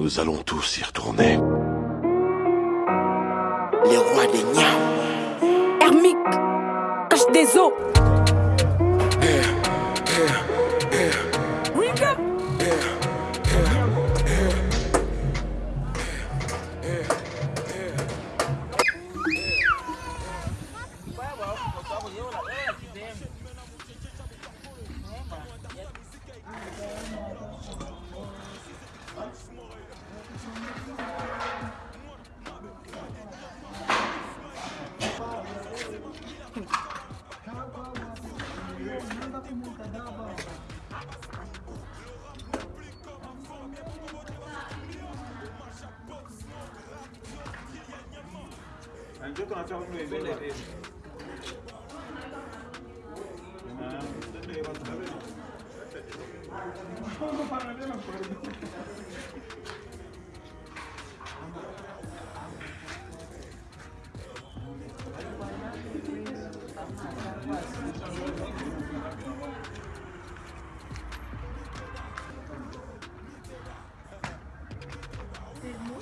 Nous allons tous y retourner. Les rois des Niams. Hermique, cache des eaux. Njoka anataka mtu mbele mbele. Na ndio watu wale. Kwa sababu pana ndio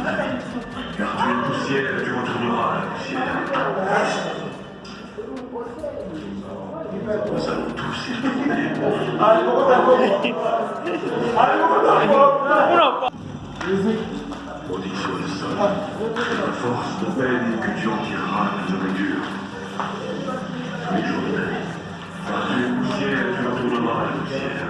tu es poussière tu retourneras à la poussière. Nous allons tous y retourner. Maudit sur le sol. La force de peine que tu en tireras de. Tous les jours de vie. Tu poussière tu retourneras à la poussière.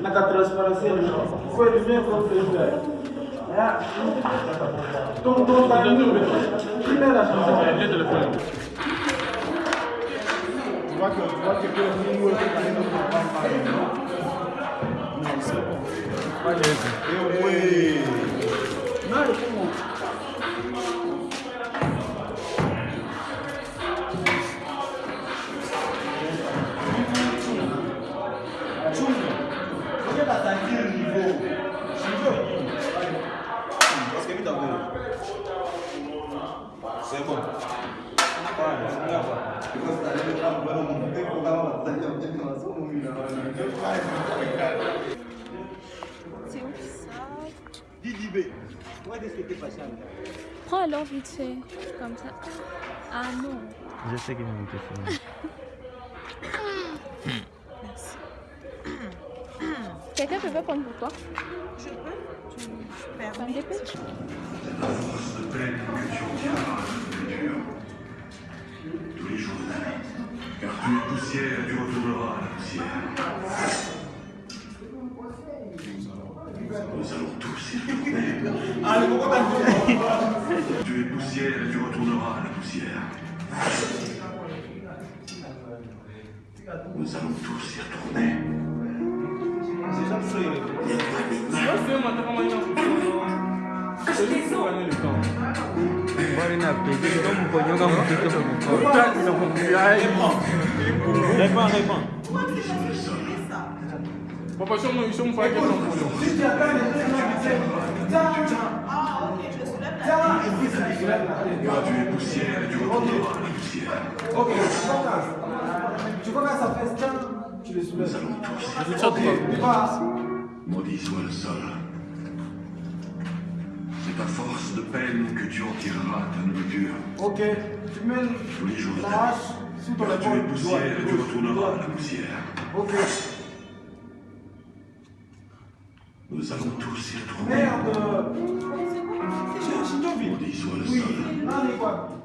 Mas tá a transparência não. Foi ele mesmo que fez, velho. τον Κωνσταντίνο. Τι πέρασε αυτό. Δεν τελευταίο. Τσουβάκι, ο Τσουβάκι και ο Μίμου έχει καλύτερο που πάει πάλι. Πάλι έτσι. Ε, ωε. Να ρε, πού μου. Pourquoi est-ce que t'es passé là Prends alors vite fait, comme ça. Ah non. Je sais qu'il m'a été filmé. Quelqu'un peut pas prendre pour toi Je peux Tu je Prends des pêches La force de tu en tireras de nourriture. Tous les jours de ta vie. Car tu es poussière tu retourneras poussière et tu retourneras à la poussière. Nous allons tous y retourner. Réponds, réponds. Papa, five years old. Ok, je soulève la tête. Tu à la poussière. Ok, tu vois quand ça fait tiens, tu les soulèves. Nous allons tous Je Ok, pas. Maudit soit le sol. C'est à force de peine que tu en tireras ta nourriture. Ok, tu mets la hache sous ton Car tu épaule. es poussière et tu retourneras à la poussière. Ok. Nous allons tous y retourner. Merde. 신정비. 우리 나는 아, 이거.